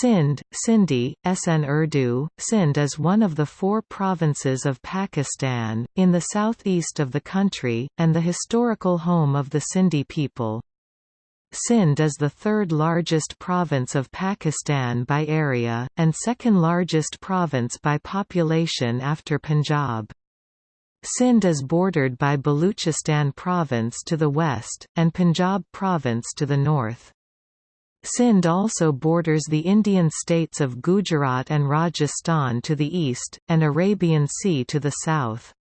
Sindh, Sindhi, SN Urdu, Sindh is one of the four provinces of Pakistan, in the southeast of the country, and the historical home of the Sindhi people. Sindh is the third largest province of Pakistan by area, and second largest province by population after Punjab. Sindh is bordered by Baluchistan province to the west, and Punjab province to the north. Sindh also borders the Indian states of Gujarat and Rajasthan to the east, and Arabian Sea to the south.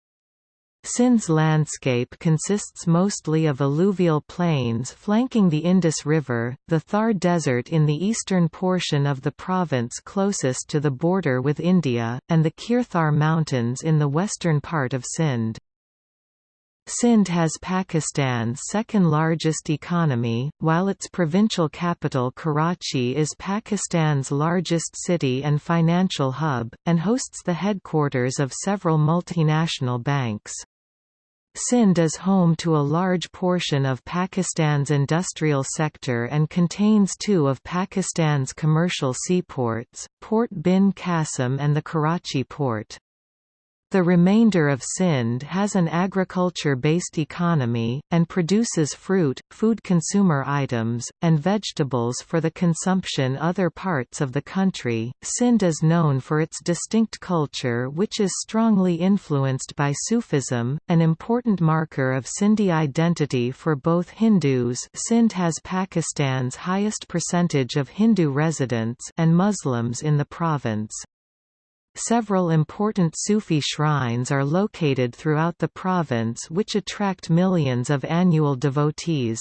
Sindh's landscape consists mostly of alluvial plains flanking the Indus River, the Thar Desert in the eastern portion of the province closest to the border with India, and the Kirthar Mountains in the western part of Sindh. Sindh has Pakistan's second largest economy, while its provincial capital Karachi is Pakistan's largest city and financial hub, and hosts the headquarters of several multinational banks. Sindh is home to a large portion of Pakistan's industrial sector and contains two of Pakistan's commercial seaports, Port Bin Qasim and the Karachi port. The remainder of Sindh has an agriculture-based economy, and produces fruit, food consumer items, and vegetables for the consumption other parts of the country. Sindh is known for its distinct culture which is strongly influenced by Sufism, an important marker of Sindhi identity for both Hindus Sindh has Pakistan's highest percentage of Hindu residents and Muslims in the province. Several important Sufi shrines are located throughout the province which attract millions of annual devotees.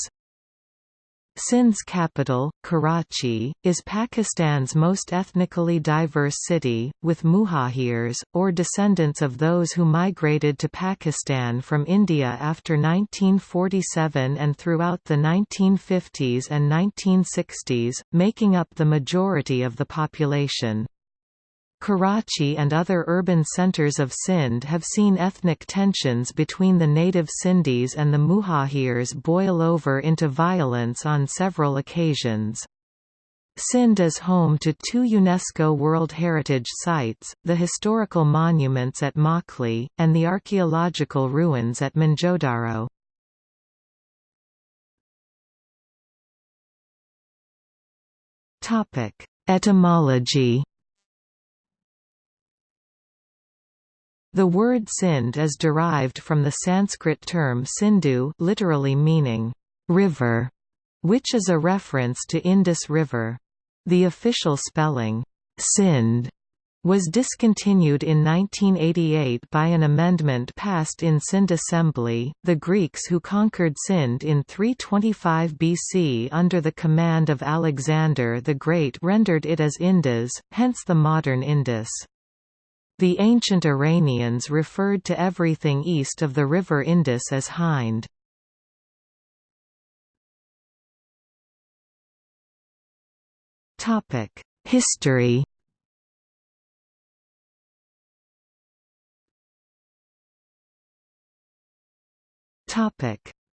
Sindh's capital, Karachi, is Pakistan's most ethnically diverse city, with muhajirs, or descendants of those who migrated to Pakistan from India after 1947 and throughout the 1950s and 1960s, making up the majority of the population. Karachi and other urban centres of Sindh have seen ethnic tensions between the native Sindhis and the Muhajirs boil over into violence on several occasions. Sindh is home to two UNESCO World Heritage Sites, the historical monuments at Makli, and the archaeological ruins at Mohenjo-Daro. Etymology The word Sindh is derived from the Sanskrit term Sindhu literally meaning, river, which is a reference to Indus River. The official spelling, Sindh, was discontinued in 1988 by an amendment passed in Sindh Assembly. The Greeks who conquered Sindh in 325 BC under the command of Alexander the Great rendered it as Indus, hence the modern Indus. The ancient Iranians referred to everything east of the river Indus as Hind. History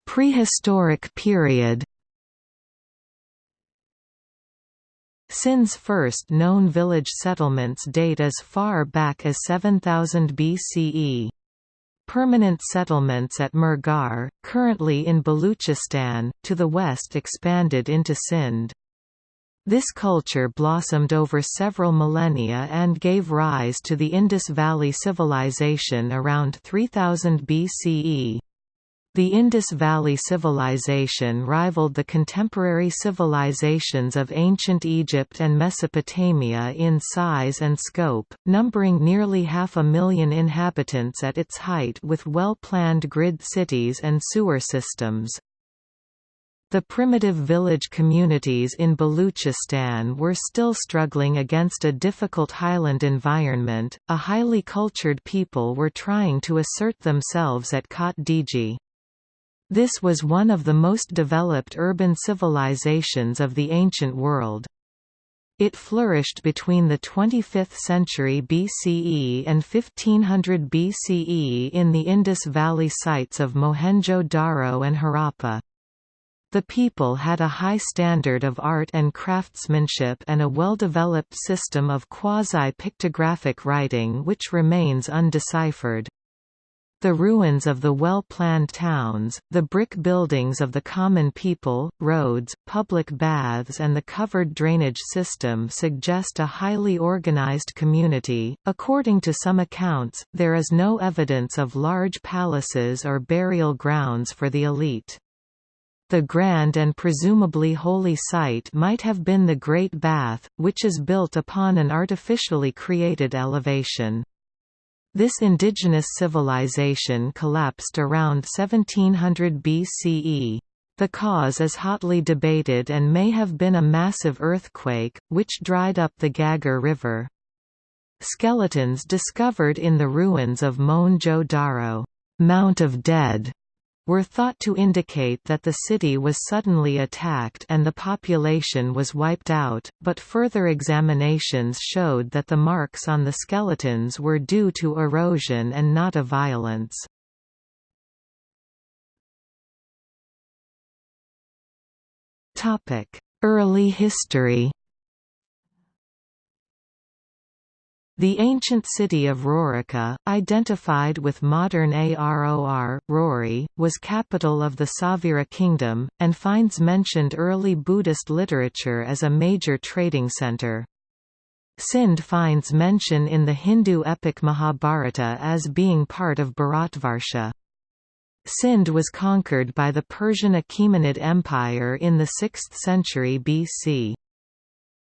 Prehistoric period Sindh's first known village settlements date as far back as 7000 BCE. Permanent settlements at Mehrgarh, currently in Baluchistan, to the west expanded into Sindh. This culture blossomed over several millennia and gave rise to the Indus Valley Civilization around 3000 BCE. The Indus Valley Civilization rivaled the contemporary civilizations of ancient Egypt and Mesopotamia in size and scope, numbering nearly half a million inhabitants at its height with well-planned grid cities and sewer systems. The primitive village communities in Baluchistan were still struggling against a difficult highland environment. A highly cultured people were trying to assert themselves at Kot Diji. This was one of the most developed urban civilizations of the ancient world. It flourished between the 25th century BCE and 1500 BCE in the Indus Valley sites of Mohenjo-Daro and Harappa. The people had a high standard of art and craftsmanship and a well-developed system of quasi-pictographic writing which remains undeciphered. The ruins of the well-planned towns, the brick buildings of the common people, roads, public baths and the covered drainage system suggest a highly organized community. According to some accounts, there is no evidence of large palaces or burial grounds for the elite. The grand and presumably holy site might have been the Great Bath, which is built upon an artificially created elevation. This indigenous civilization collapsed around 1700 BCE. The cause is hotly debated and may have been a massive earthquake, which dried up the Ghaggar River. Skeletons discovered in the ruins of Mohenjo-Daro Mount of Dead", were thought to indicate that the city was suddenly attacked and the population was wiped out, but further examinations showed that the marks on the skeletons were due to erosion and not a violence. Early history The ancient city of Rorica, identified with modern Aror, Rory, was capital of the Savira kingdom, and finds mentioned early Buddhist literature as a major trading centre. Sindh finds mention in the Hindu epic Mahabharata as being part of Bharatvarsha. Sindh was conquered by the Persian Achaemenid Empire in the 6th century BC.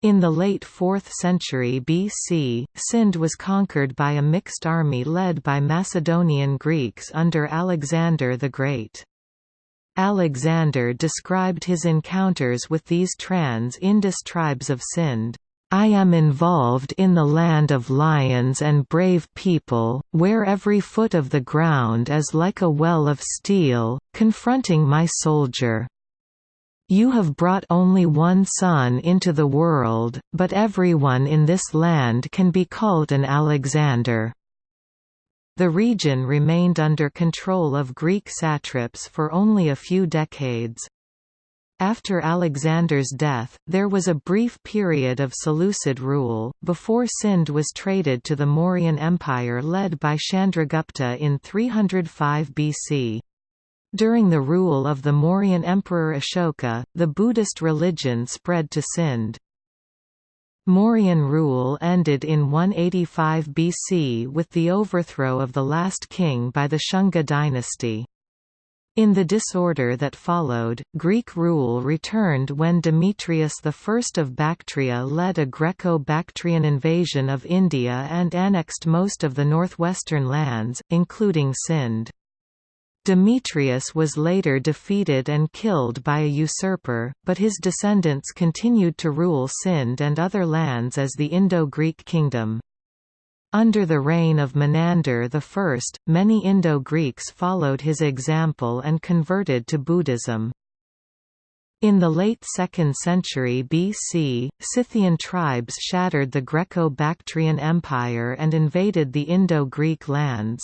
In the late 4th century BC, Sindh was conquered by a mixed army led by Macedonian Greeks under Alexander the Great. Alexander described his encounters with these trans-Indus tribes of Sindh. I am involved in the land of lions and brave people, where every foot of the ground is like a well of steel, confronting my soldier. You have brought only one son into the world, but everyone in this land can be called an Alexander. The region remained under control of Greek satraps for only a few decades. After Alexander's death, there was a brief period of Seleucid rule, before Sindh was traded to the Mauryan Empire led by Chandragupta in 305 BC. During the rule of the Mauryan Emperor Ashoka, the Buddhist religion spread to Sindh. Mauryan rule ended in 185 BC with the overthrow of the last king by the Shunga dynasty. In the disorder that followed, Greek rule returned when Demetrius I of Bactria led a Greco-Bactrian invasion of India and annexed most of the northwestern lands, including Sindh. Demetrius was later defeated and killed by a usurper, but his descendants continued to rule Sindh and other lands as the Indo-Greek kingdom. Under the reign of Menander I, many Indo-Greeks followed his example and converted to Buddhism. In the late 2nd century BC, Scythian tribes shattered the Greco-Bactrian Empire and invaded the Indo-Greek lands.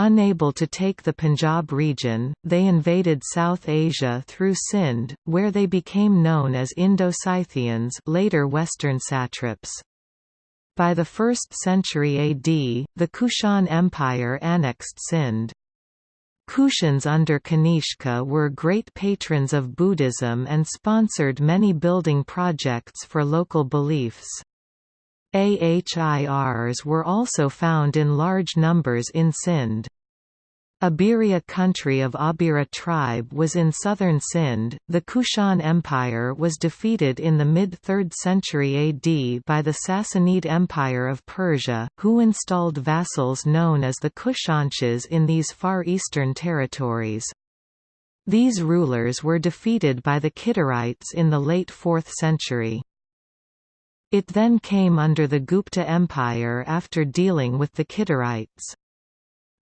Unable to take the Punjab region, they invaded South Asia through Sind, where they became known as Indo-Scythians later Western satraps. By the 1st century AD, the Kushan Empire annexed Sind. Kushans under Kanishka were great patrons of Buddhism and sponsored many building projects for local beliefs. AHIRs were also found in large numbers in Sindh. Abiria country of Abira tribe was in southern Sindh. The Kushan Empire was defeated in the mid-3rd century AD by the Sassanid Empire of Persia, who installed vassals known as the Kushanshahs in these far eastern territories. These rulers were defeated by the Kidarites in the late 4th century. It then came under the Gupta Empire after dealing with the Kidarites.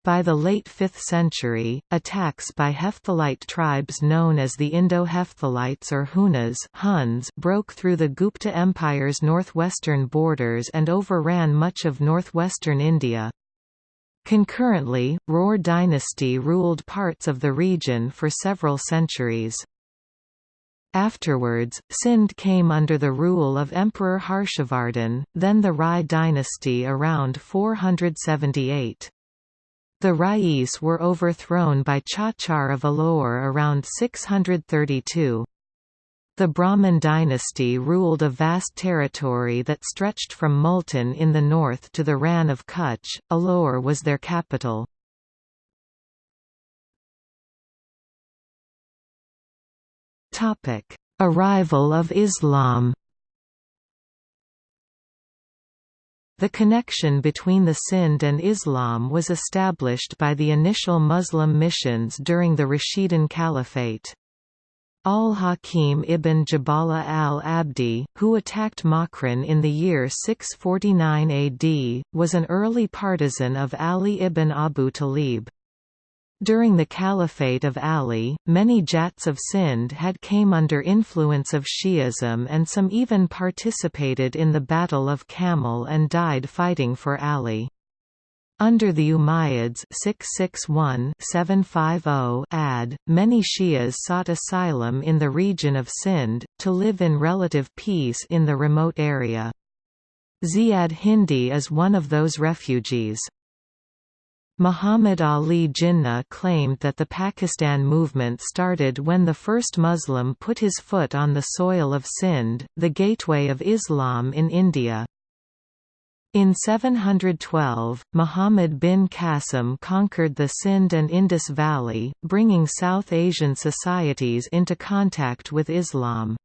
By the late 5th century, attacks by Hephthalite tribes known as the Indo-Hephthalites or Hunas Huns broke through the Gupta Empire's northwestern borders and overran much of northwestern India. Concurrently, Roar dynasty ruled parts of the region for several centuries. Afterwards, Sind came under the rule of Emperor Harshavardhan, then the Rai dynasty around 478. The Rais were overthrown by Chachar of Alore around 632. The Brahmin dynasty ruled a vast territory that stretched from Multan in the north to the Rann of Kutch, Alore was their capital. Arrival of Islam The connection between the Sind and Islam was established by the initial Muslim missions during the Rashidun Caliphate. Al-Hakim ibn Jabala al-Abdi, who attacked Makran in the year 649 AD, was an early partisan of Ali ibn Abu Talib. During the Caliphate of Ali, many Jats of Sind had came under influence of Shi'ism and some even participated in the Battle of Camel and died fighting for Ali. Under the Umayyads 661-750 AD, many Shias sought asylum in the region of Sind, to live in relative peace in the remote area. Ziyad Hindi is one of those refugees. Muhammad Ali Jinnah claimed that the Pakistan movement started when the first Muslim put his foot on the soil of Sindh, the gateway of Islam in India. In 712, Muhammad bin Qasim conquered the Sindh and Indus Valley, bringing South Asian societies into contact with Islam.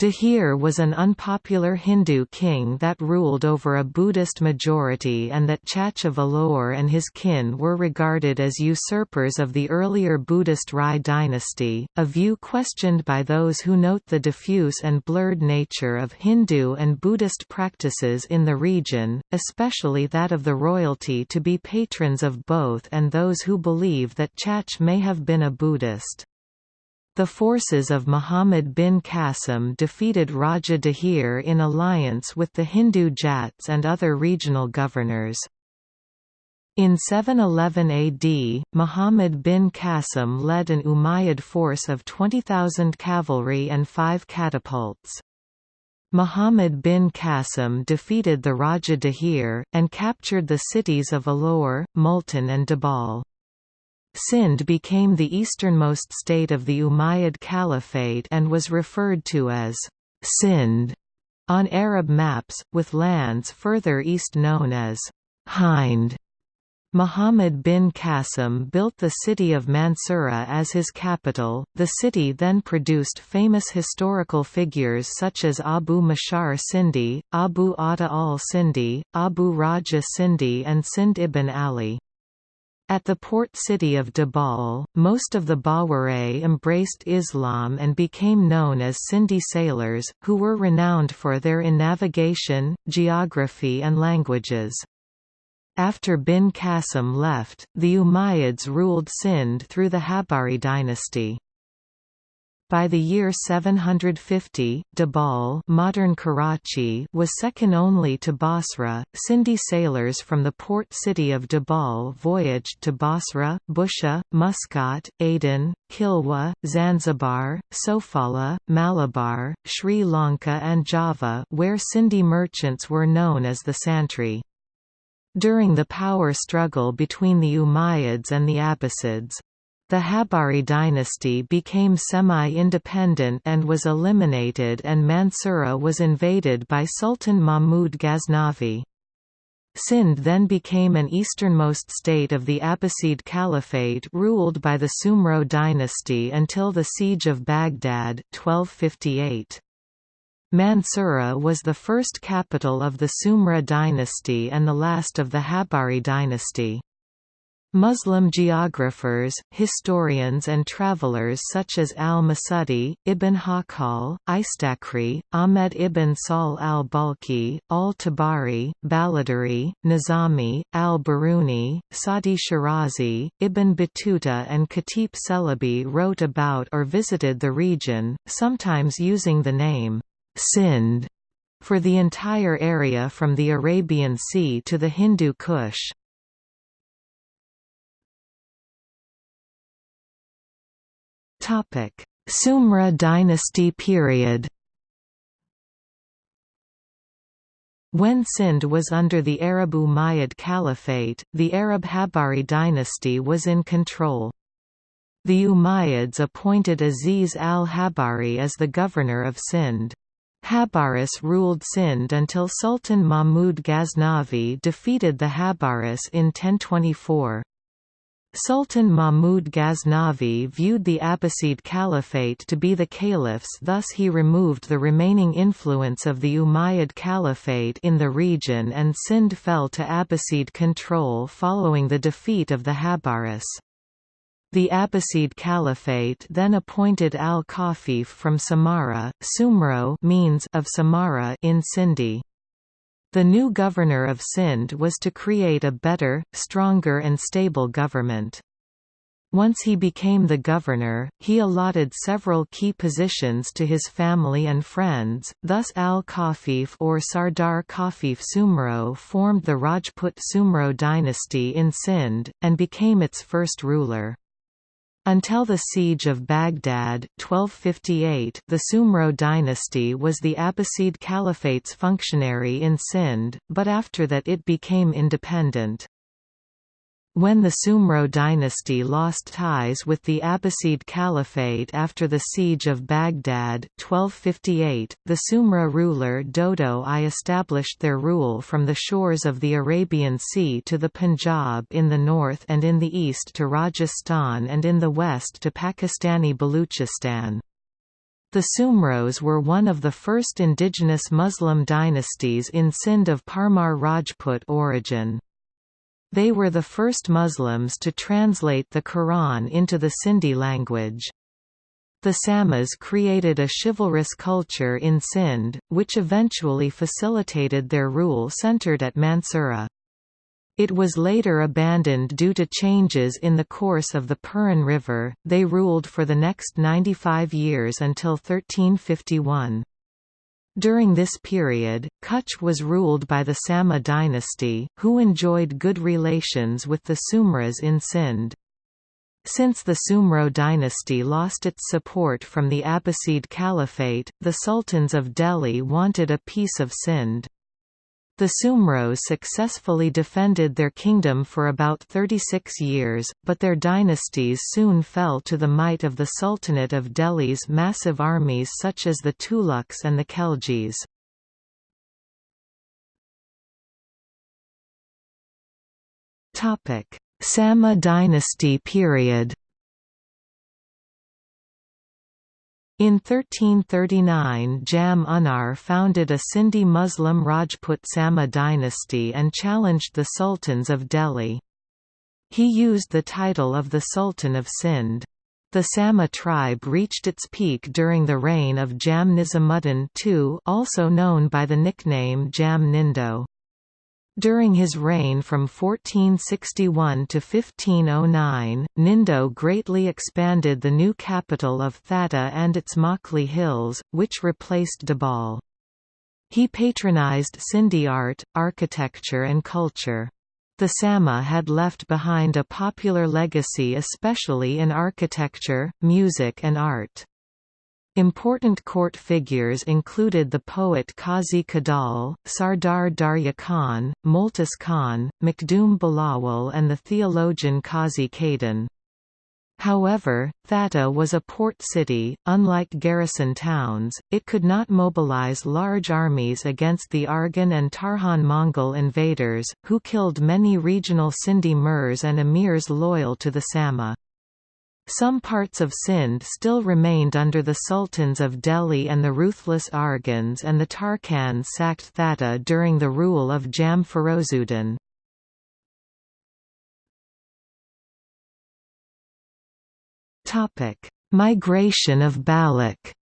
Dahir was an unpopular Hindu king that ruled over a Buddhist majority and that Chacha Valor and his kin were regarded as usurpers of the earlier Buddhist Rai dynasty, a view questioned by those who note the diffuse and blurred nature of Hindu and Buddhist practices in the region, especially that of the royalty to be patrons of both and those who believe that Chach may have been a Buddhist. The forces of Muhammad bin Qasim defeated Raja Dahir in alliance with the Hindu Jats and other regional governors. In 711 AD, Muhammad bin Qasim led an Umayyad force of 20,000 cavalry and five catapults. Muhammad bin Qasim defeated the Raja Dahir, and captured the cities of Alore, Multan and Dabal. Sind became the easternmost state of the Umayyad Caliphate and was referred to as Sind on Arab maps, with lands further east known as Hind. Muhammad bin Qasim built the city of Mansura as his capital. The city then produced famous historical figures such as Abu Mashar Sindhi, Abu Atta al Sindhi, Abu Raja Sindhi, and Sind ibn Ali. At the port city of Dabal, most of the Bawaray embraced Islam and became known as Sindhi sailors, who were renowned for their in navigation, geography and languages. After bin Qasim left, the Umayyads ruled Sind through the Habari dynasty. By the year 750, Dabal modern Karachi was second only to Basra. Sindhi sailors from the port city of Dabal voyaged to Basra, Busha, Muscat, Aden, Kilwa, Zanzibar, Sofala, Malabar, Sri Lanka and Java where Sindhi merchants were known as the Santri. During the power struggle between the Umayyads and the Abbasids, the Habari dynasty became semi-independent and was eliminated and Mansura was invaded by Sultan Mahmud Ghaznavi. Sind then became an easternmost state of the Abbasid Caliphate ruled by the Sumro dynasty until the Siege of Baghdad 1258. Mansura was the first capital of the Sumra dynasty and the last of the Habari dynasty. Muslim geographers, historians and travelers such as al-Masudi, Ibn Hawqal, Istakhri, Ahmed ibn Sahl al-Balkhi, al-Tabari, Baladari, Nizami, al-Biruni, Sadi Shirazi, Ibn Battuta and Khatib Celebi wrote about or visited the region, sometimes using the name Sind for the entire area from the Arabian Sea to the Hindu Kush. Sumra dynasty period When Sind was under the Arab Umayyad Caliphate, the Arab Habari dynasty was in control. The Umayyads appointed Aziz al-Habari as the governor of Sind. Habaris ruled Sind until Sultan Mahmud Ghaznavi defeated the Habaris in 1024. Sultan Mahmud Ghaznavi viewed the Abbasid Caliphate to be the caliphs thus he removed the remaining influence of the Umayyad Caliphate in the region and Sind fell to Abbasid control following the defeat of the Habaris. The Abbasid Caliphate then appointed al-Khafif from Samarra, Sumro means of Samarra in Sindhi. The new governor of Sindh was to create a better, stronger and stable government. Once he became the governor, he allotted several key positions to his family and friends, thus al-Khafif or Sardar Khafif Sumro formed the Rajput Sumro dynasty in Sindh, and became its first ruler. Until the Siege of Baghdad 1258, the Sumro dynasty was the Abbasid Caliphate's functionary in Sindh, but after that it became independent. When the Sumro dynasty lost ties with the Abbasid Caliphate after the Siege of Baghdad 1258, the Sumra ruler Dodo I established their rule from the shores of the Arabian Sea to the Punjab in the north and in the east to Rajasthan and in the west to Pakistani Baluchistan. The Sumros were one of the first indigenous Muslim dynasties in Sindh of Parmar Rajput origin. They were the first Muslims to translate the Quran into the Sindhi language. The Samas created a chivalrous culture in Sindh, which eventually facilitated their rule centered at Mansura. It was later abandoned due to changes in the course of the Puran River. They ruled for the next 95 years until 1351. During this period, Kutch was ruled by the Sama dynasty, who enjoyed good relations with the Sumras in Sindh. Since the Sumro dynasty lost its support from the Abbasid Caliphate, the sultans of Delhi wanted a piece of Sindh. The Sumros successfully defended their kingdom for about 36 years, but their dynasties soon fell to the might of the Sultanate of Delhi's massive armies such as the Tughlaqs and the Khaljis. Sama dynasty period In 1339 Jam Unar founded a Sindhi Muslim Rajput Sama dynasty and challenged the sultans of Delhi. He used the title of the Sultan of Sindh. The Sama tribe reached its peak during the reign of Jam Nizamuddin II also known by the nickname Jam Nindo. During his reign from 1461 to 1509, Nindo greatly expanded the new capital of Thatta and its Makli Hills, which replaced Dabhol. He patronized Sindhi art, architecture and culture. The Sama had left behind a popular legacy especially in architecture, music and art. Important court figures included the poet Qazi Kadal, Sardar Darya Khan, Multas Khan, Makhdoom Bilawal and the theologian Qazi Qadan. However, Thatta was a port city, unlike garrison towns, it could not mobilize large armies against the Arghan and Tarkhan Mongol invaders, who killed many regional Sindhi Mirs and emirs loyal to the Sama. Some parts of Sindh still remained under the sultans of Delhi and the ruthless Arghans and the Tarkhans sacked Thatta during the rule of Jam Ferozuddin. Migration of Baloch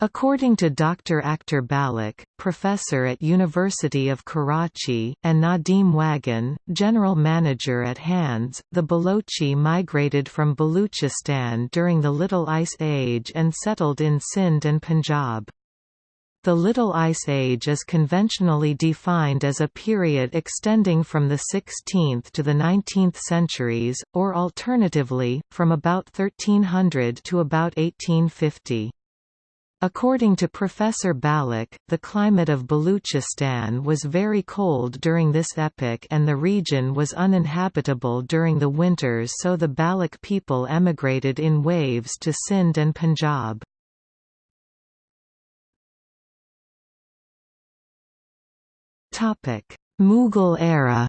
According to Dr. Akhtar Baloch, professor at University of Karachi, and Nadim Wagan, general manager at HANDS, the Balochi migrated from Baluchistan during the Little Ice Age and settled in Sindh and Punjab. The Little Ice Age is conventionally defined as a period extending from the 16th to the 19th centuries, or alternatively, from about 1300 to about 1850. According to Professor Balik, the climate of Baluchistan was very cold during this epoch and the region was uninhabitable during the winters so the Balik people emigrated in waves to Sindh and Punjab. Mughal era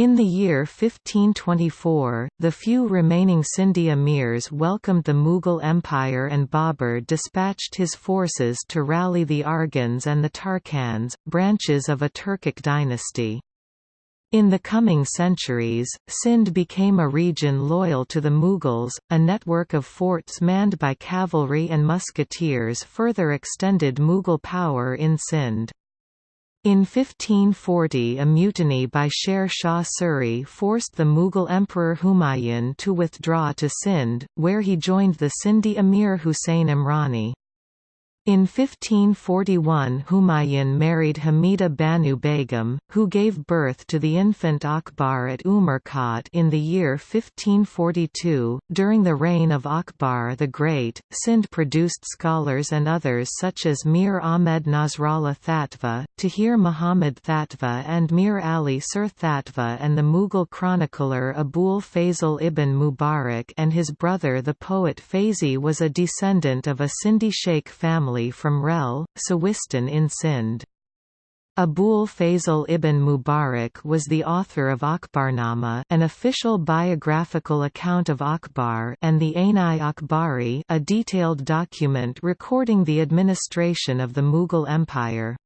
In the year 1524, the few remaining Sindhi emirs welcomed the Mughal Empire and Babur dispatched his forces to rally the Arghans and the Tarkhans, branches of a Turkic dynasty. In the coming centuries, Sindh became a region loyal to the Mughals, a network of forts manned by cavalry and musketeers further extended Mughal power in Sindh. In 1540 a mutiny by Sher Shah Suri forced the Mughal Emperor Humayun to withdraw to Sindh, where he joined the Sindhi Emir Husayn Imrani. In 1541 Humayun married Hamida Banu Begum, who gave birth to the infant Akbar at Umarkot in the year 1542. During the reign of Akbar the Great, Sindh produced scholars and others such as Mir Ahmed Nasrallah Thatva, Tahir Muhammad Thatva and Mir Ali Sir Thatva and the Mughal chronicler Abul Fazl ibn Mubarak and his brother the poet Faizi was a descendant of a Sindhi sheikh family from Rel, Sawistan in Sindh. Abul Fazl ibn Mubarak was the author of Akbarnama an official biographical account of Akbar and the Ain-i Akbari a detailed document recording the administration of the Mughal Empire.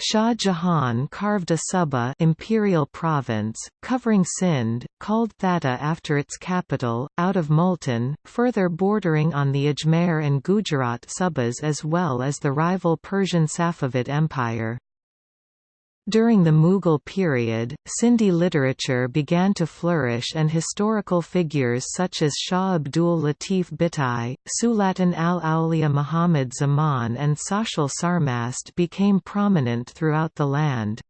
Shah Jahan carved a suba imperial province, covering Sindh, called Thatta after its capital, out of Multan, further bordering on the Ajmer and Gujarat subas as well as the rival Persian Safavid Empire. During the Mughal period, Sindhi literature began to flourish and historical figures such as Shah Abdul Latif Bhittai, Sulatan al-Awliya Muhammad Zaman and Sachal Sarmast became prominent throughout the land.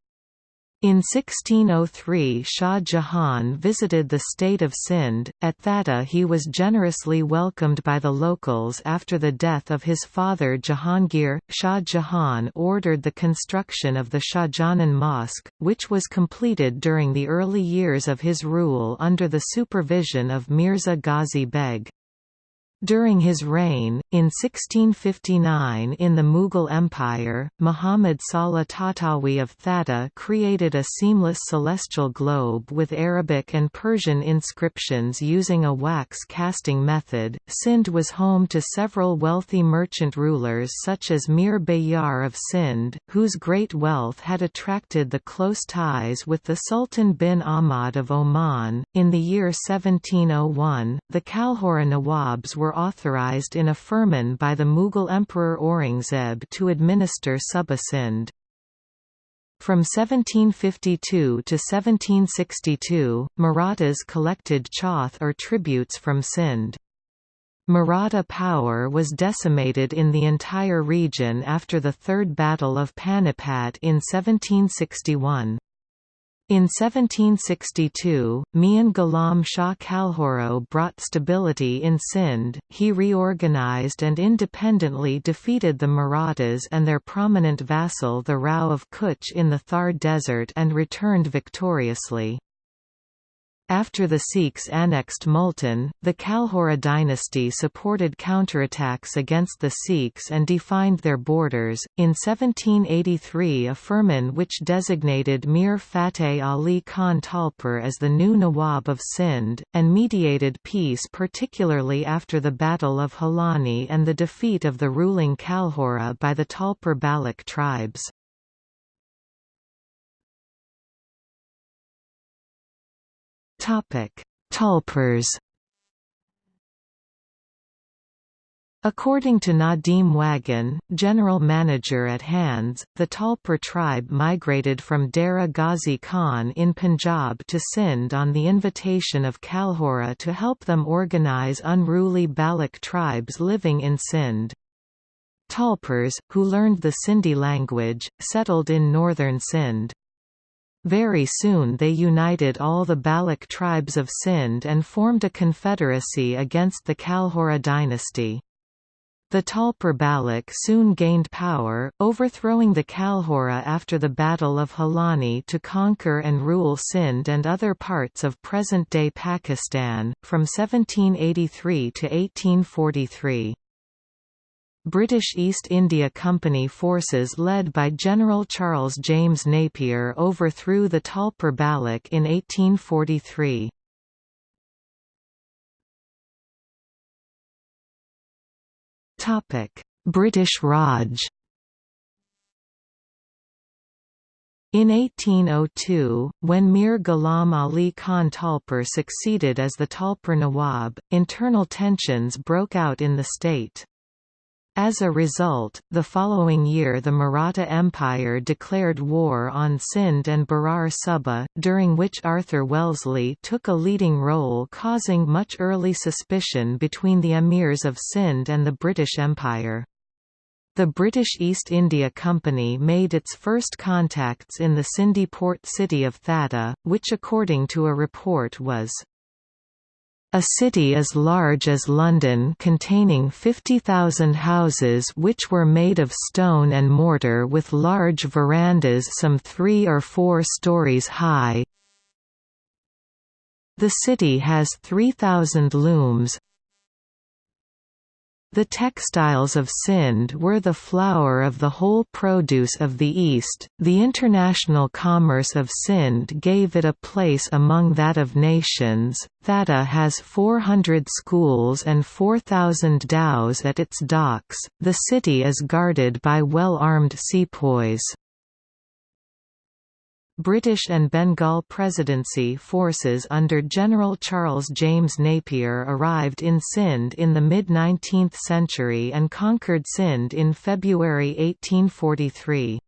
In 1603 Shah Jahan visited the state of Sindh, at Thatta he was generously welcomed by the locals after the death of his father Jahangir. Shah Jahan ordered the construction of the Shahjahan Mosque, which was completed during the early years of his rule under the supervision of Mirza Ghazi Beg. During his reign, in 1659 in the Mughal Empire, Muhammad Salah Tahtawi of Thatta created a seamless celestial globe with Arabic and Persian inscriptions using a wax casting method. Sindh was home to several wealthy merchant rulers such as Mir Bayar of Sindh, whose great wealth had attracted the close ties with the Sultan bin Ahmad of Oman. In the year 1701, the Kalhora Nawabs were authorized in a firman by the Mughal Emperor Aurangzeb to administer Suba Sindh. From 1752 to 1762, Marathas collected chauth or tributes from Sindh. Maratha power was decimated in the entire region after the Third Battle of Panipat in 1761. In 1762, Mian Ghulam Shah Kalhoro brought stability in Sindh, he reorganized and independently defeated the Marathas and their prominent vassal the Rao of Kutch in the Thar Desert and returned victoriously. After the Sikhs annexed Multan, the Kalhora dynasty supported counterattacks against the Sikhs and defined their borders. In 1783, a firman which designated Mir Fateh Ali Khan Talpur as the new Nawab of Sindh, and mediated peace particularly after the Battle of Halani and the defeat of the ruling Kalhora by the Talpur Balik tribes. Topic: Talpurs. According to Nadim Wagan, general manager at Hands, the Talpur tribe migrated from Dera Ghazi Khan in Punjab to Sindh on the invitation of Kalhora to help them organize unruly Baloch tribes living in Sindh. Talpurs, who learned the Sindhi language, settled in northern Sindh. Very soon they united all the Baloch tribes of Sindh and formed a confederacy against the Kalhora dynasty. The Talpur Baloch soon gained power, overthrowing the Kalhora after the Battle of Halani to conquer and rule Sindh and other parts of present-day Pakistan, from 1783 to 1843. British East India Company forces led by General Charles James Napier overthrew the Talpur Baloch in 1843. British Raj In 1802, when Mir Ghulam Ali Khan Talpur succeeded as the Talpur Nawab, internal tensions broke out in the state. As a result, the following year the Maratha Empire declared war on Sindh and Berar Suba, during which Arthur Wellesley took a leading role causing much early suspicion between the emirs of Sindh and the British Empire. The British East India Company made its first contacts in the Sindhi port city of Thatta, which according to a report was a city as large as London containing 50,000 houses which were made of stone and mortar with large verandas some three or four stories high. The city has 3,000 looms, the textiles of Sindh were the flower of the whole produce of the East. The international commerce of Sindh gave it a place among that of nations. Thatta has 400 schools and 4,000 dhows at its docks. The city is guarded by well armed sepoys. British and Bengal Presidency forces under General Charles James Napier arrived in Sindh in the mid-19th century and conquered Sindh in February 1843.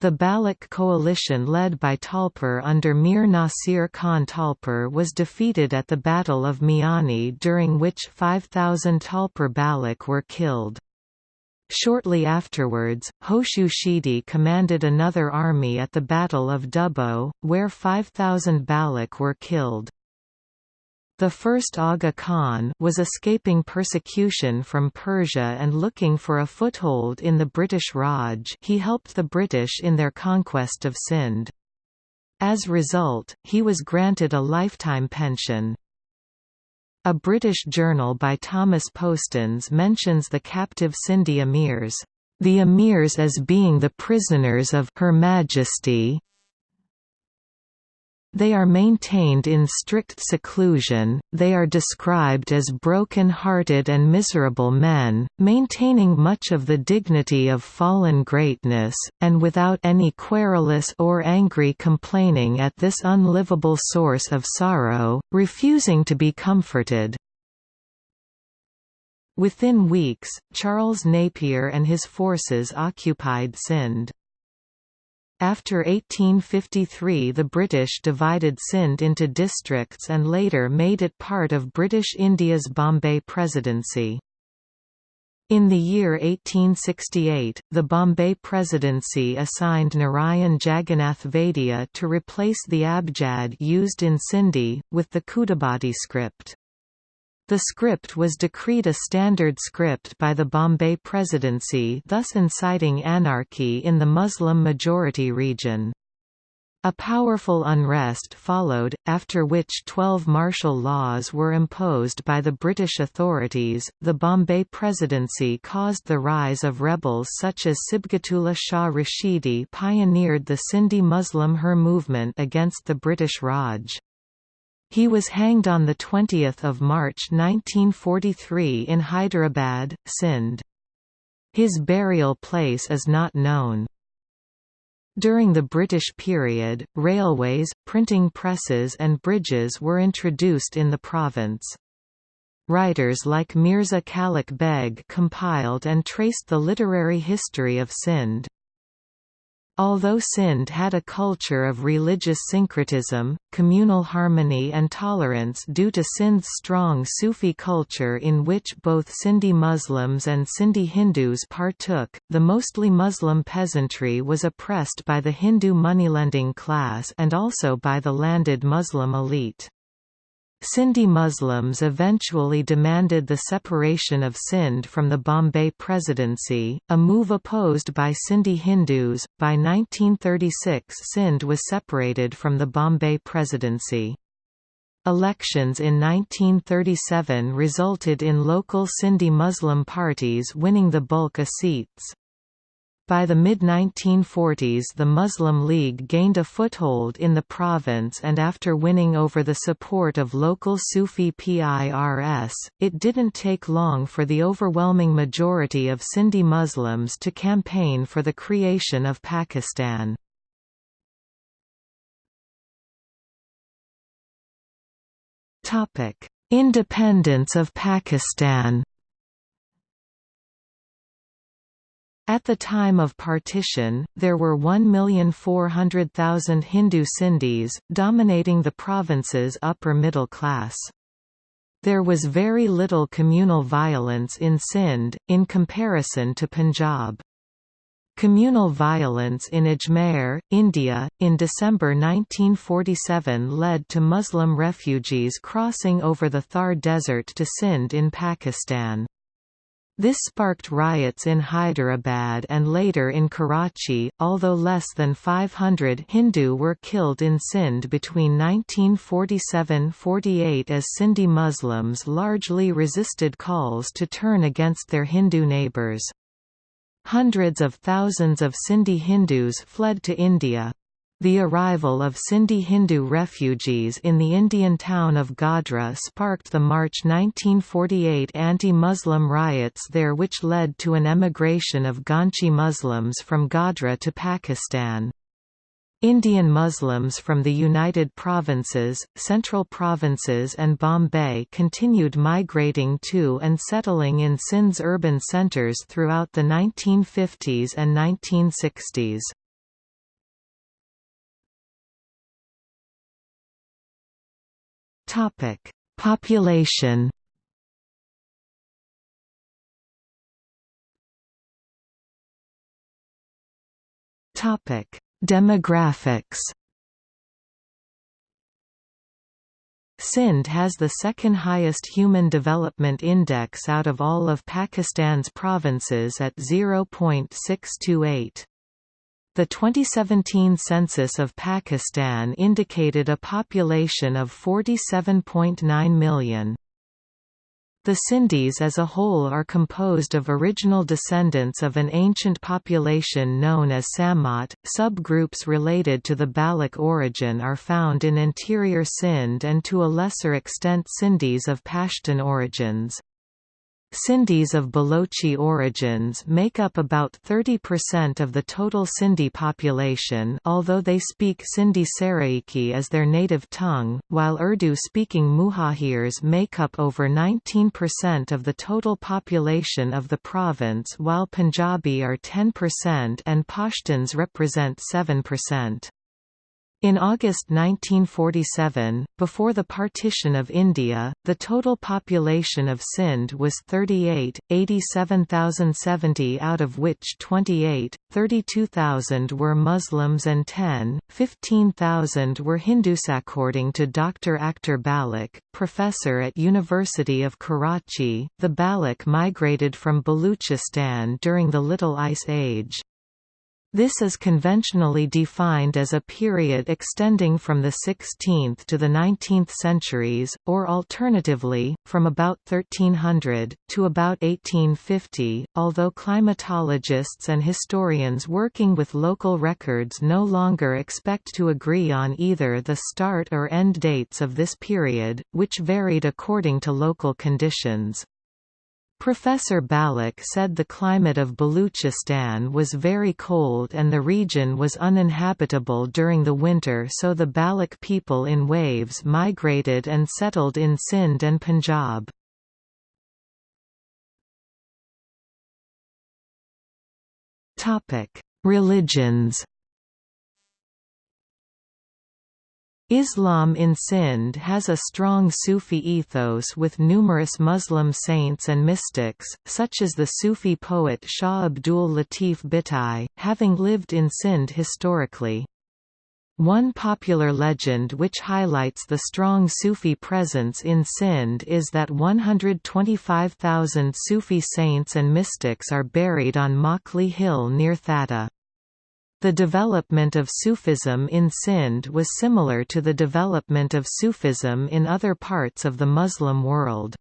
The Baloch coalition led by Talpur under Mir Nasir Khan Talpur was defeated at the Battle of Miani during which 5,000 Talpur Baloch were killed. Shortly afterwards, Hoshu Shidi commanded another army at the Battle of Dubbo, where 5,000 Baloch were killed. The first Aga Khan was escaping persecution from Persia and looking for a foothold in the British Raj he helped the British in their conquest of Sindh. As result, he was granted a lifetime pension. A British journal by Thomas Postans mentions the captive Sindhi emirs, "...the emirs as being the prisoners of Her Majesty they are maintained in strict seclusion, they are described as broken-hearted and miserable men, maintaining much of the dignity of fallen greatness, and without any querulous or angry complaining at this unlivable source of sorrow, refusing to be comforted. Within weeks, Charles Napier and his forces occupied Sindh. After 1853 the British divided Sindh into districts and later made it part of British India's Bombay Presidency. In the year 1868, the Bombay Presidency assigned Narayan Jagannath Vaidya to replace the abjad used in Sindhi, with the Khudabadi script. The script was decreed a standard script by the Bombay Presidency thus inciting anarchy in the Muslim-majority region. A powerful unrest followed, after which 12 martial laws were imposed by the British authorities. The Bombay Presidency caused the rise of rebels such as Sibghatullah Shah Rashidi pioneered the Sindhi Muslim Hur movement against the British Raj. He was hanged on 20 March 1943 in Hyderabad, Sindh. His burial place is not known. During the British period, railways, printing presses and bridges were introduced in the province. Writers like Mirza Khalek Beg compiled and traced the literary history of Sindh. Although Sindh had a culture of religious syncretism, communal harmony and tolerance due to Sindh's strong Sufi culture in which both Sindhi Muslims and Sindhi Hindus partook, the mostly Muslim peasantry was oppressed by the Hindu moneylending class and also by the landed Muslim elite. Sindhi Muslims eventually demanded the separation of Sindh from the Bombay Presidency, a move opposed by Sindhi Hindus. By 1936, Sindh was separated from the Bombay Presidency. Elections in 1937 resulted in local Sindhi Muslim parties winning the bulk of seats. By the mid-1940s the Muslim League gained a foothold in the province and after winning over the support of local Sufi PIRS, it didn't take long for the overwhelming majority of Sindhi Muslims to campaign for the creation of Pakistan. Independence of Pakistan At the time of partition, there were 1,400,000 Hindu Sindhis, dominating the province's upper middle class. There was very little communal violence in Sindh, in comparison to Punjab. Communal violence in Ajmer, India, in December 1947 led to Muslim refugees crossing over the Thar Desert to Sindh in Pakistan. This sparked riots in Hyderabad and later in Karachi, although less than 500 Hindu were killed in Sindh between 1947–48 as Sindhi Muslims largely resisted calls to turn against their Hindu neighbours. Hundreds of thousands of Sindhi Hindus fled to India. The arrival of Sindhi Hindu refugees in the Indian town of Godhra sparked the March 1948 anti-Muslim riots there which led to an emigration of Ghanchi Muslims from Godhra to Pakistan. Indian Muslims from the United Provinces, Central Provinces and Bombay continued migrating to and settling in Sindh's urban centres throughout the 1950s and 1960s. Topic: Population. Topic: Demographics. Sindh has the second highest Human Development Index out of all of Pakistan's provinces at 0.628. The 2017 census of Pakistan indicated a population of 47.9 million. The Sindhis as a whole are composed of original descendants of an ancient population known as Samot. Subgroups related to the Baloch origin are found in interior Sindh and to a lesser extent Sindhis of Pashtun origins. Sindhis of Balochi origins make up about 30% of the total Sindhi population although they speak Sindhi Saraiki as their native tongue, while Urdu-speaking Muhajirs make up over 19% of the total population of the province while Punjabi are 10% and Pashtuns represent 7%. In August 1947, before the partition of India, the total population of Sindh was 38, 87,070 out of which 28, 32,000 were Muslims and 10, 15,000 were Hindus. According to Dr. Akhtar Baloch, professor at University of Karachi, the Baloch migrated from Baluchistan during the Little Ice Age. This is conventionally defined as a period extending from the 16th to the 19th centuries, or alternatively, from about 1300, to about 1850, although climatologists and historians working with local records no longer expect to agree on either the start or end dates of this period, which varied according to local conditions. Professor Baloch said the climate of Baluchistan was very cold and the region was uninhabitable during the winter so the Baloch people in waves migrated and settled in Sindh and Punjab. Religions Islam in Sindh has a strong Sufi ethos with numerous Muslim saints and mystics, such as the Sufi poet Shah Abdul Latif Bhittai, having lived in Sindh historically. One popular legend which highlights the strong Sufi presence in Sindh is that 125,000 Sufi saints and mystics are buried on Makli Hill near Thatta. The development of Sufism in Sindh was similar to the development of Sufism in other parts of the Muslim world.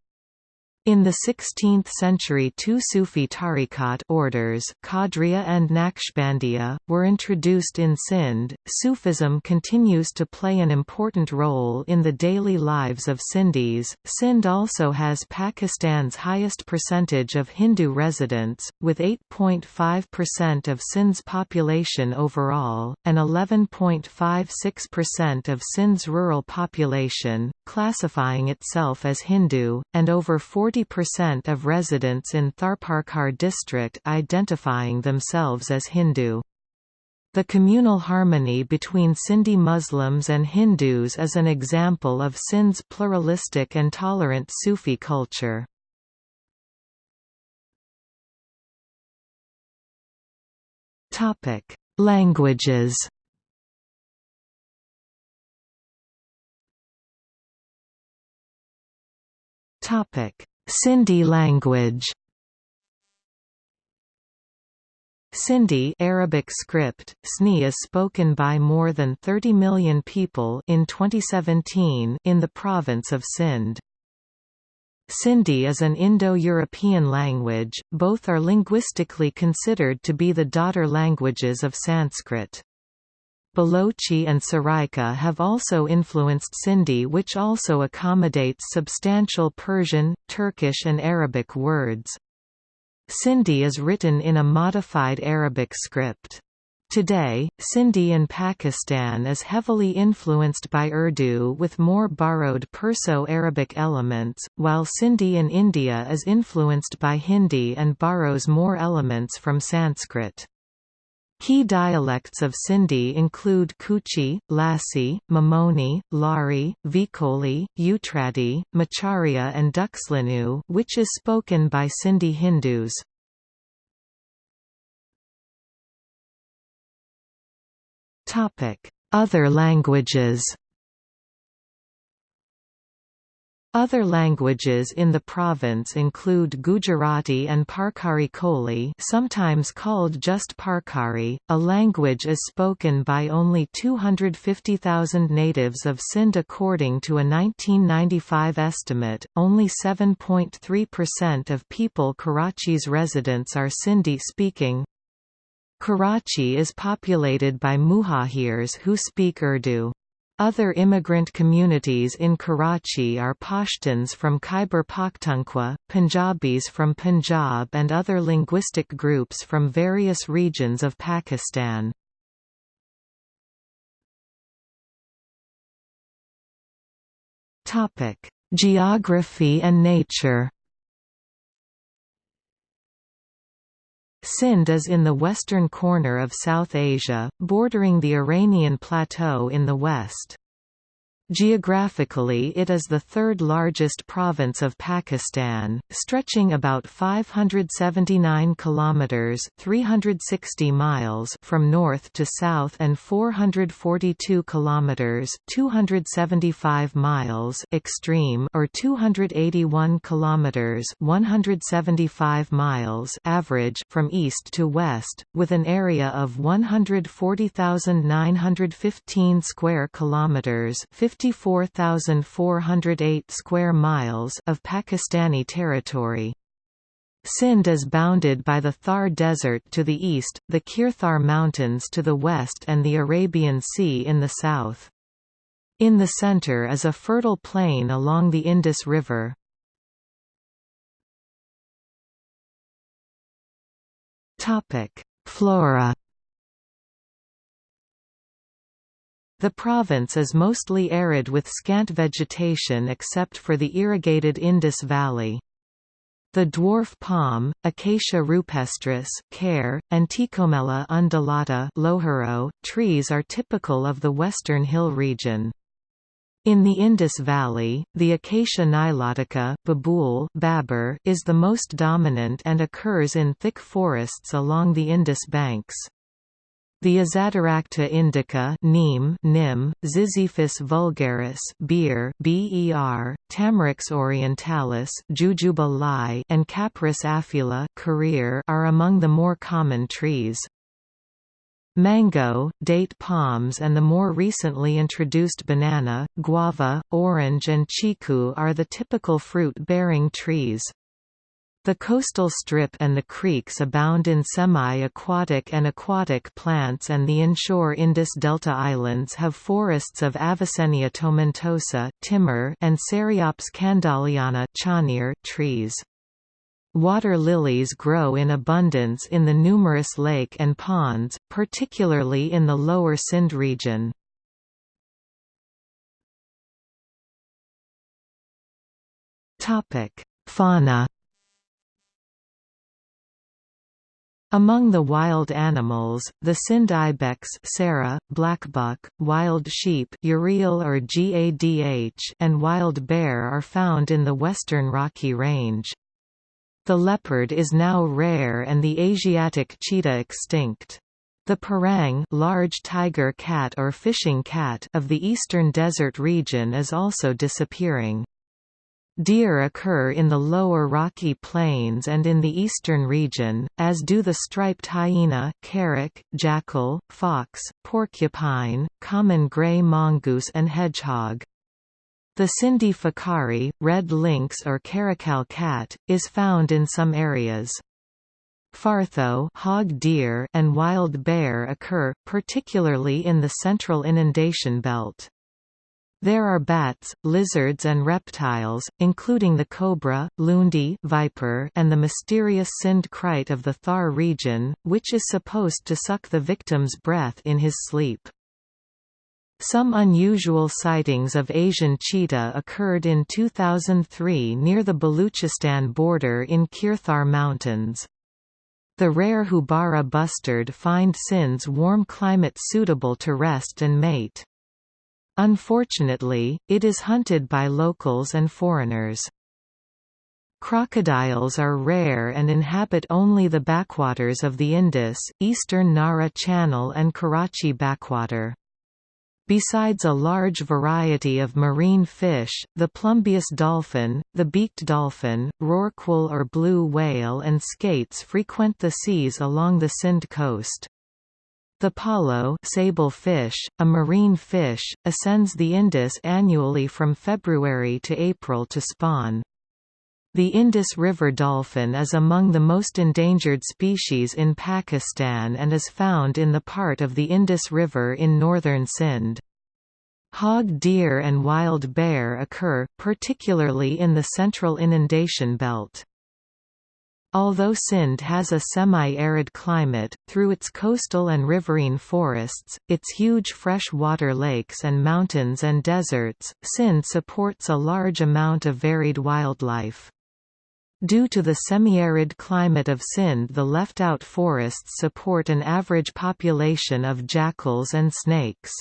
In the 16th century two Sufi tariqat orders Qadriya and Naqshbandiya, were introduced in Sindh. Sufism continues to play an important role in the daily lives of Sindhis. Sindh also has Pakistan's highest percentage of Hindu residents, with 8.5% of Sindh's population overall, and 11.56% of Sindh's rural population, classifying itself as Hindu, and over 40 40% of residents in Tharparkar district identifying themselves as Hindu. The communal harmony between Sindhi Muslims and Hindus is an example of Sindh's pluralistic and tolerant Sufi culture. Topic: Languages Topic: Sindhi language Sindhi Arabic script, SNI is spoken by more than 30 million people in 2017 in the province of Sindh. Sindhi is an Indo-European language, both are linguistically considered to be the daughter languages of Sanskrit. Balochi and Saraiki have also influenced Sindhi which also accommodates substantial Persian, Turkish and Arabic words. Sindhi is written in a modified Arabic script. Today, Sindhi in Pakistan is heavily influenced by Urdu with more borrowed Perso-Arabic elements, while Sindhi in India is influenced by Hindi and borrows more elements from Sanskrit. Key dialects of Sindhi include Kuchi, Lassi, Mamoni, Lari, Vikoli, Utradi, Macharia and Duxlinu which is spoken by Sindhi Hindus. Other languages Other languages in the province include Gujarati and Parkari Koli sometimes called just Parkari, a language is spoken by only 250,000 natives of Sindh according to a 1995 estimate, only 7.3% of people Karachi's residents are Sindhi-speaking. Karachi is populated by Muhajirs who speak Urdu. Other immigrant communities in Karachi are Pashtuns from Khyber Pakhtunkhwa, Punjabis from Punjab and other linguistic groups from various regions of Pakistan. Geography and nature Sindh is in the western corner of South Asia, bordering the Iranian Plateau in the west. Geographically it is the third largest province of Pakistan, stretching about 579 kilometers (360 miles) from north to south and 442 kilometers (275 miles) extreme or 281 kilometers (175 miles) average from east to west, with an area of 140,915 square kilometers (50 54,408 square miles of Pakistani territory. Sindh is bounded by the Thar Desert to the east, the Kirthar Mountains to the west and the Arabian Sea in the south. In the center is a fertile plain along the Indus River. Flora The province is mostly arid with scant vegetation except for the irrigated Indus Valley. The dwarf palm, Acacia rupestris Care, and Tecomella undulata Loharo, trees are typical of the western hill region. In the Indus Valley, the Acacia nilotica babool babur is the most dominant and occurs in thick forests along the Indus banks. The Azadirachta indica neem, nim, Ziziphus vulgaris beer, ber, Tamarix orientalis Jujuba and Capparis aphylla career are among the more common trees. Mango, date palms and the more recently introduced banana, guava, orange and chiku are the typical fruit-bearing trees. The coastal strip and the creeks abound in semi-aquatic and aquatic plants and the inshore Indus Delta islands have forests of Avicennia tomentosa timber and Ceriops candolleana trees. Water lilies grow in abundance in the numerous lake and ponds, particularly in the lower Sindh region. Fauna Among the wild animals, the Sindh ibex Sara, blackbuck, wild sheep or Gadh, and wild bear are found in the western Rocky Range. The leopard is now rare and the Asiatic cheetah extinct. The parang large tiger cat or fishing cat of the eastern desert region is also disappearing. Deer occur in the lower Rocky Plains and in the eastern region, as do the striped hyena carrack, jackal, fox, porcupine, common gray mongoose and hedgehog. The Sindhi fakari, red lynx or caracal cat, is found in some areas. Fartho hog deer and wild bear occur, particularly in the central inundation belt. There are bats, lizards and reptiles, including the cobra, lundi viper and the mysterious Sindh krait of the Thar region, which is supposed to suck the victim's breath in his sleep. Some unusual sightings of Asian cheetah occurred in 2003 near the Baluchistan border in Kirthar Mountains. The rare Houbara bustard find Sindh's warm climate suitable to rest and mate. Unfortunately, it is hunted by locals and foreigners. Crocodiles are rare and inhabit only the backwaters of the Indus, eastern Nara Channel and Karachi backwater. Besides a large variety of marine fish, the plumbeous dolphin, the beaked dolphin, rorqual or blue whale and skates frequent the seas along the Sindh coast. The palo sable fish, a marine fish, ascends the Indus annually from February to April to spawn. The Indus River dolphin is among the most endangered species in Pakistan and is found in the part of the Indus River in northern Sindh. Hog deer and wild bear occur, particularly in the central inundation belt. Although Sindh has a semi-arid climate, through its coastal and riverine forests, its huge fresh-water lakes and mountains and deserts, Sindh supports a large amount of varied wildlife. Due to the semi-arid climate of Sindh the left-out forests support an average population of jackals and snakes.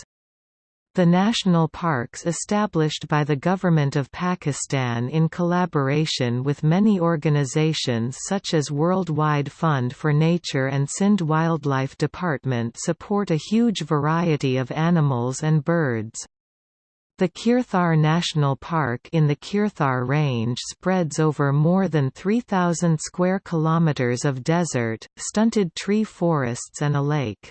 The national parks established by the Government of Pakistan in collaboration with many organizations such as Worldwide Fund for Nature and Sindh Wildlife Department support a huge variety of animals and birds. The Kirthar National Park in the Kirthar Range spreads over more than 3,000 square kilometers of desert, stunted tree forests and a lake.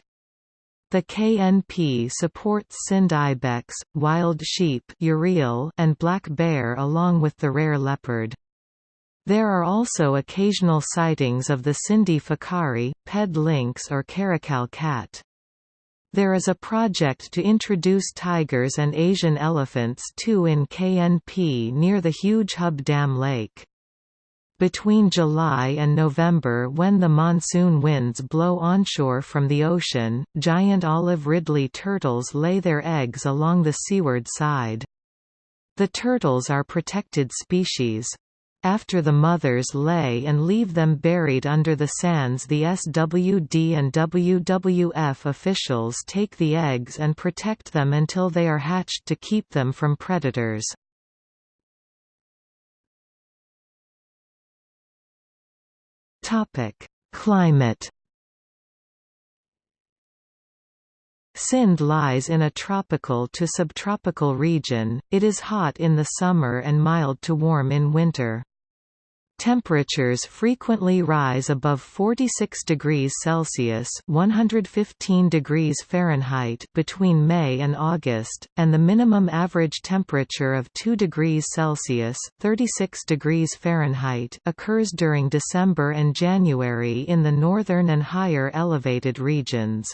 The KNP supports Sindh ibex, wild sheep and black bear along with the rare leopard. There are also occasional sightings of the Sindhi fakari, ped lynx or caracal cat. There is a project to introduce tigers and Asian elephants too in KNP near the huge Hub Dam Lake. Between July and November when the monsoon winds blow onshore from the ocean, giant olive ridley turtles lay their eggs along the seaward side. The turtles are protected species. After the mothers lay and leave them buried under the sands the SWD and WWF officials take the eggs and protect them until they are hatched to keep them from predators. Climate Sindh lies in a tropical to subtropical region, it is hot in the summer and mild to warm in winter. Temperatures frequently rise above 46 degrees Celsius (115 degrees Fahrenheit) between May and August, and the minimum average temperature of 2 degrees Celsius (36 degrees Fahrenheit) occurs during December and January in the northern and higher elevated regions.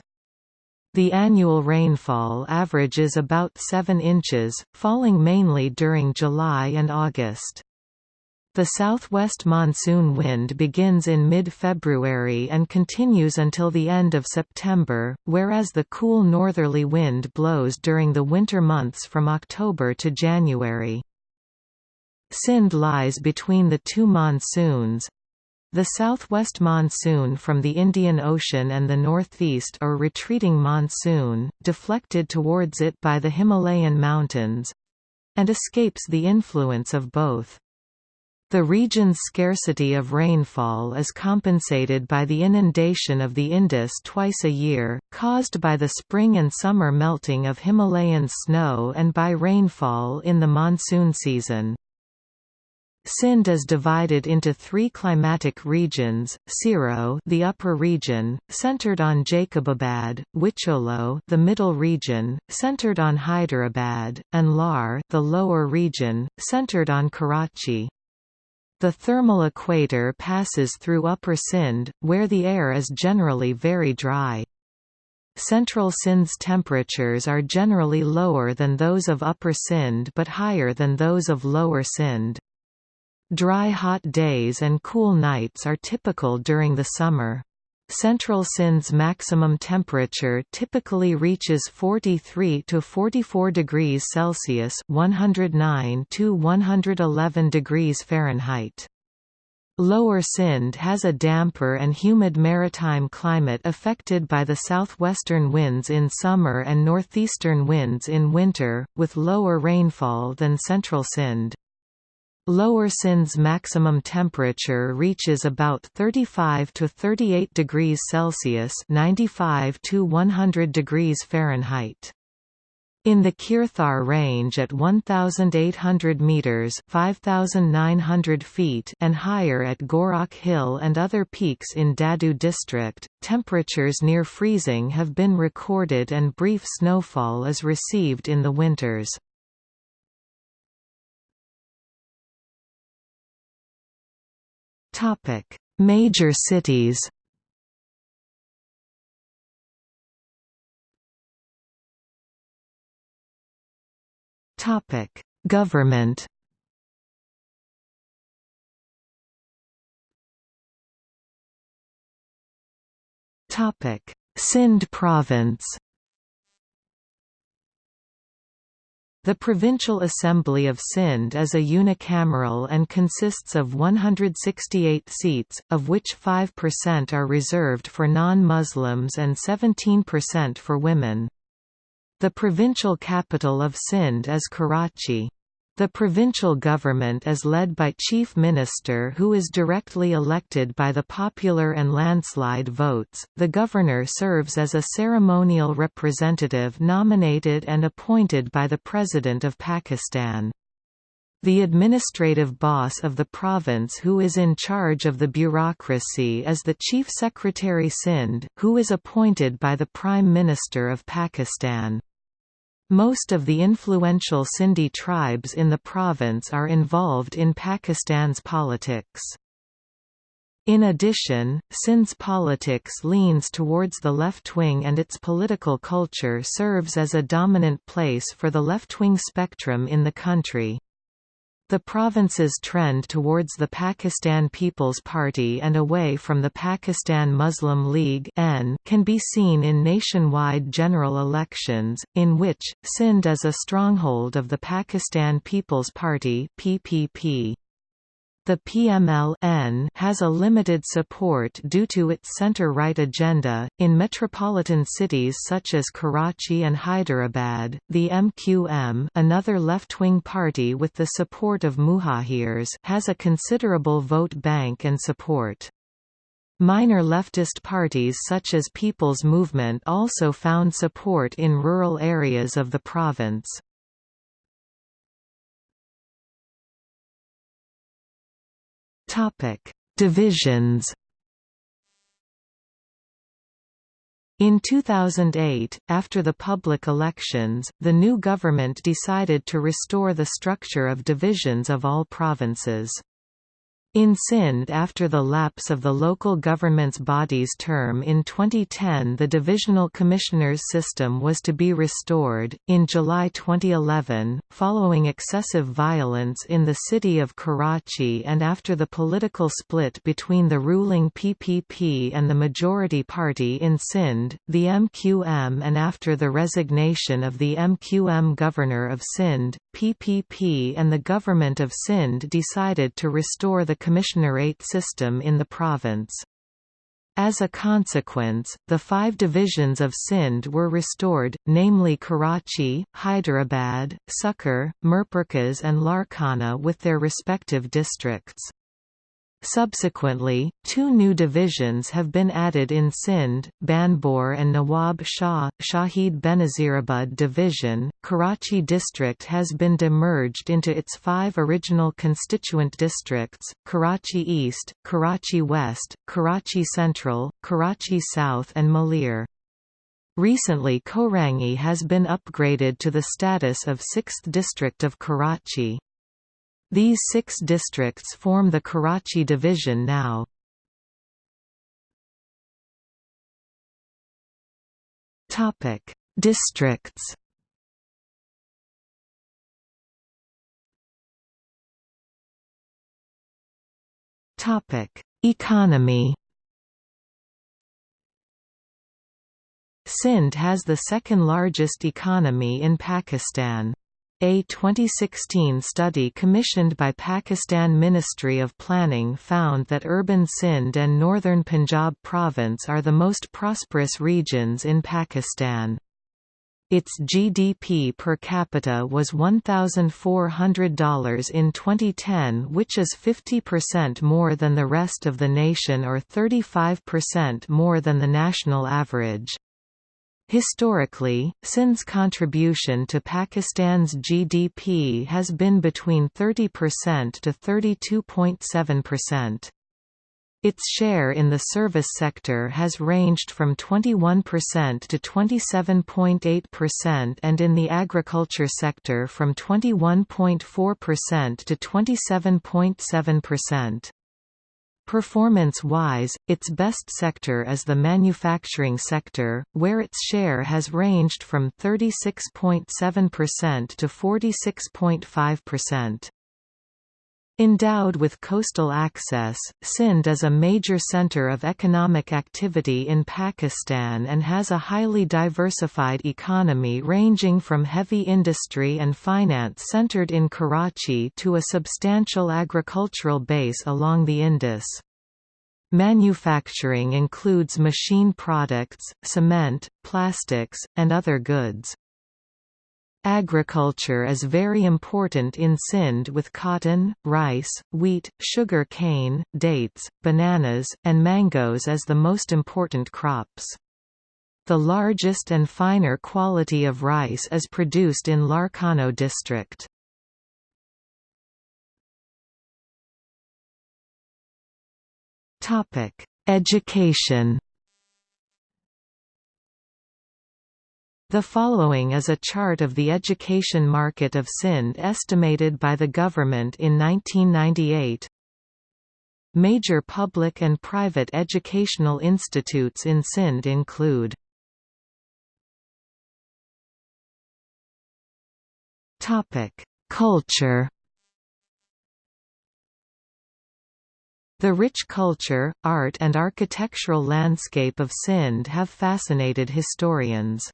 The annual rainfall averages about 7 inches, falling mainly during July and August. The southwest monsoon wind begins in mid-February and continues until the end of September, whereas the cool northerly wind blows during the winter months from October to January. Sindh lies between the two monsoons, the southwest monsoon from the Indian Ocean and the northeast or retreating monsoon, deflected towards it by the Himalayan mountains—and escapes the influence of both. The region's scarcity of rainfall is compensated by the inundation of the Indus twice a year, caused by the spring and summer melting of Himalayan snow and by rainfall in the monsoon season. Sindh is divided into three climatic regions, Siro the upper region, centered on Jacobabad, Wicholo the middle region, centered on Hyderabad, and Lar the lower region, centered on Karachi. The thermal equator passes through Upper Sindh, where the air is generally very dry. Central Sindh's temperatures are generally lower than those of Upper Sindh but higher than those of Lower Sindh. Dry hot days and cool nights are typical during the summer. Central Sindh's maximum temperature typically reaches 43 to 44 degrees Celsius (109 to 111 degrees Fahrenheit). Lower Sindh has a damper and humid maritime climate affected by the southwestern winds in summer and northeastern winds in winter, with lower rainfall than Central Sindh. Lower Sindh's maximum temperature reaches about 35 to 38 degrees Celsius (95 to 100 degrees Fahrenheit). In the Kirthar range at 1,800 metres 5,900 feet and higher at Gorakh Hill and other peaks in Dadu district, temperatures near freezing have been recorded and brief snowfall is received in the winters. Topic: Major cities. Topic: Government. Topic: Sindh province. The Provincial Assembly of Sindh is a unicameral and consists of 168 seats, of which 5% are reserved for non-Muslims and 17% for women. The provincial capital of Sindh is Karachi. The provincial government is led by Chief Minister who is directly elected by the popular and landslide votes. The governor serves as a ceremonial representative nominated and appointed by the President of Pakistan. The administrative boss of the province who is in charge of the bureaucracy is the Chief Secretary Sindh, who is appointed by the Prime Minister of Pakistan. Most of the influential Sindhi tribes in the province are involved in Pakistan's politics. In addition, Sindh's politics leans towards the left wing and its political culture serves as a dominant place for the left-wing spectrum in the country. The province's trend towards the Pakistan People's Party and away from the Pakistan Muslim League can be seen in nationwide general elections, in which, Sindh is a stronghold of the Pakistan People's Party PPP. The PML has a limited support due to its center-right agenda. In metropolitan cities such as Karachi and Hyderabad, the MQM, another left-wing party with the support of Muhajirs, has a considerable vote bank and support. Minor leftist parties such as People's Movement also found support in rural areas of the province. Topic: Divisions. In 2008, after the public elections, the new government decided to restore the structure of divisions of all provinces. In Sindh after the lapse of the local government's body's term in 2010 the divisional commissioners system was to be restored. In July 2011, following excessive violence in the city of Karachi and after the political split between the ruling PPP and the majority party in Sindh, the MQM and after the resignation of the MQM governor of Sindh, PPP and the government of Sindh decided to restore the commissionerate system in the province. As a consequence, the five divisions of Sindh were restored, namely Karachi, Hyderabad, Sukkur, Mirpurkhas and Larkana with their respective districts. Subsequently, two new divisions have been added in Sindh, Banbhore and Nawab Shah, Shahid Benazirabad Division. Karachi district has been demerged into its five original constituent districts, Karachi East, Karachi West, Karachi Central, Karachi South and Malir. Recently Korangi has been upgraded to the status of 6th district of Karachi. These six districts form the Karachi Division now. Topic: Districts. Topic: Economy. Sindh has the second largest economy in Pakistan. A 2016 study commissioned by Pakistan Ministry of Planning found that urban Sindh and northern Punjab province are the most prosperous regions in Pakistan. Its GDP per capita was $1,400 in 2010 which is 50% more than the rest of the nation or 35% more than the national average. Historically, Sindh's contribution to Pakistan's GDP has been between 30% to 32.7%. Its share in the service sector has ranged from 21% to 27.8% and in the agriculture sector from 21.4% to 27.7%. Performance-wise, its best sector is the manufacturing sector, where its share has ranged from 36.7% to 46.5%. Endowed with coastal access, Sindh is a major center of economic activity in Pakistan and has a highly diversified economy ranging from heavy industry and finance centered in Karachi to a substantial agricultural base along the Indus. Manufacturing includes machine products, cement, plastics, and other goods. Agriculture is very important in Sindh with cotton, rice, wheat, sugar cane, dates, bananas, and mangoes as the most important crops. The largest and finer quality of rice is produced in Larkana district. Education The following is a chart of the education market of Sindh estimated by the government in 1998. Major public and private educational institutes in Sindh include Culture The rich culture, art and architectural landscape of Sindh have fascinated historians.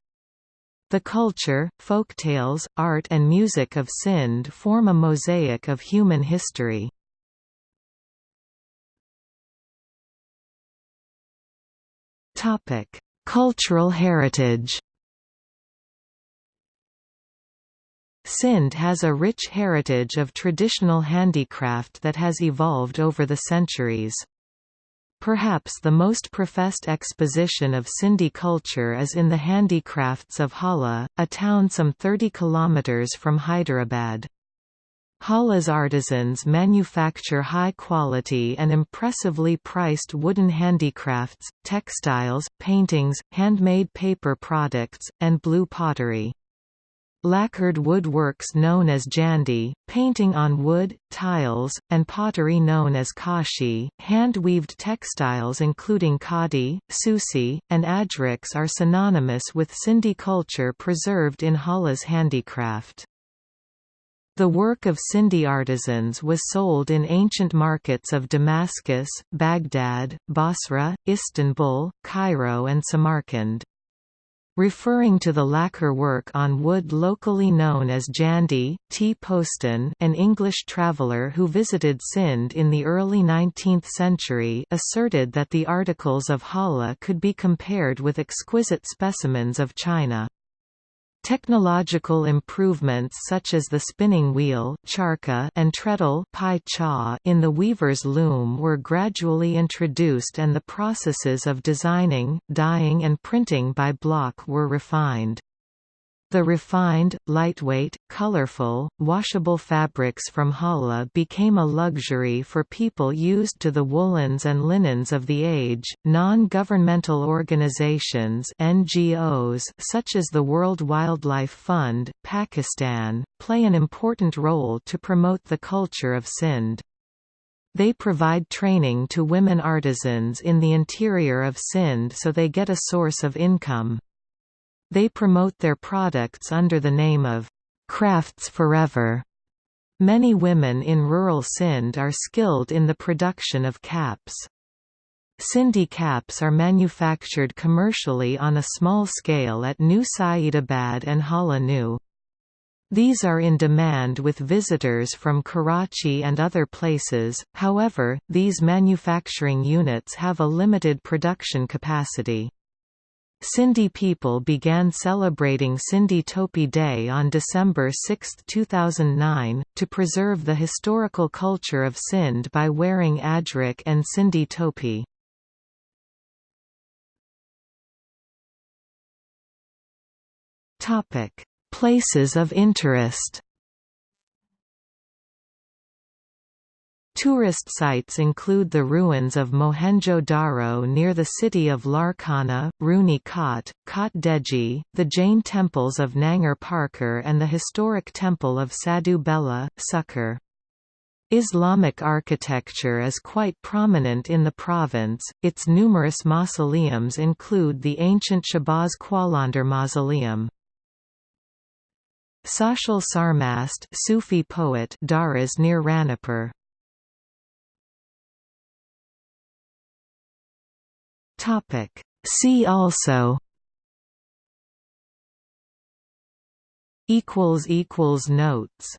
The culture, folktales, art and music of Sindh form a mosaic of human history. Cultural heritage Sindh has a rich heritage of traditional handicraft that has evolved over the centuries. Perhaps the most professed exposition of Sindhi culture is in the handicrafts of Hala, a town some 30 kilometers from Hyderabad. Hala's artisans manufacture high-quality and impressively priced wooden handicrafts, textiles, paintings, handmade paper products, and blue pottery. Lacquered woodworks known as jandi, painting on wood, tiles, and pottery known as kashi, hand-weaved textiles including khadi, susi, and ajriks are synonymous with Sindhi culture preserved in Hala's handicraft. The work of Sindhi artisans was sold in ancient markets of Damascus, Baghdad, Basra, Istanbul, Cairo and Samarkand. Referring to the lacquer work on wood locally known as Jandi, T. Postans an English traveller who visited Sindh in the early 19th century asserted that the articles of Hala could be compared with exquisite specimens of China. Technological improvements such as the spinning wheel and treadle in the weaver's loom were gradually introduced and the processes of designing, dyeing and printing by block were refined. The refined, lightweight, colorful, washable fabrics from Hala became a luxury for people used to the woolens and linens of the age. Non-governmental organizations (NGOs) such as the World Wildlife Fund, Pakistan, play an important role to promote the culture of Sindh. They provide training to women artisans in the interior of Sindh so they get a source of income. They promote their products under the name of Crafts Forever. Many women in rural Sindh are skilled in the production of caps. Sindhi caps are manufactured commercially on a small scale at New Saeedabad and Hala. These are in demand with visitors from Karachi and other places, however, these manufacturing units have a limited production capacity. Sindhi people began celebrating Sindhi Topi Day on December 6, 2009, to preserve the historical culture of Sindh by wearing ajrik and Sindhi topi. Places of interest Tourist sites include the ruins of Mohenjo-Daro near the city of Larkana, Rooney Khat, Kot Diji, the Jain temples of Nangar Parkar and the historic temple of Sadhu Bela, Sukkur. Islamic architecture is quite prominent in the province, its numerous mausoleums include the ancient Shahbaz Qalandar Mausoleum. Sachal Sarmast Sufi poet Daras near Ranipur Topic. See also equals equals notes